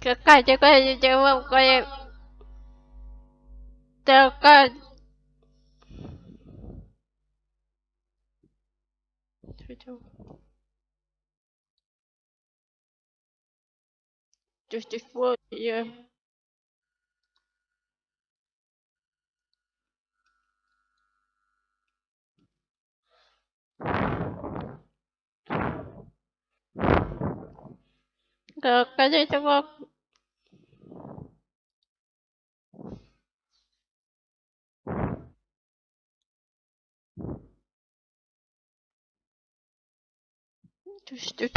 Какая такая девушка? Такая... Just Düştük.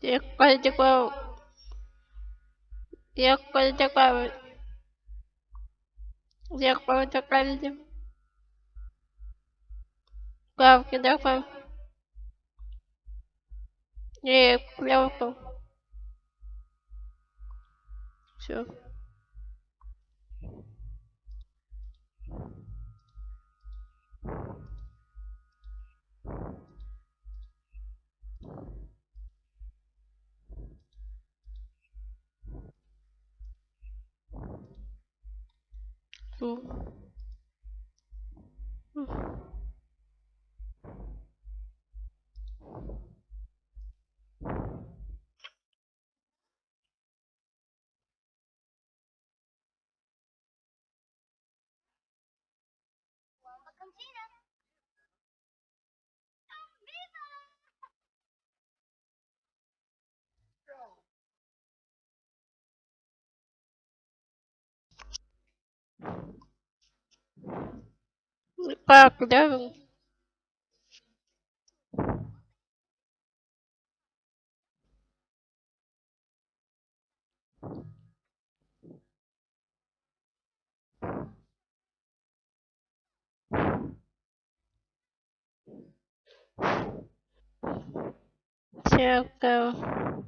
Я такая... Я такой. Не, клевка. Все. 多嗯。Fuck no. Choco.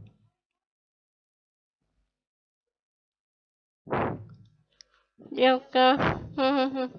Joker.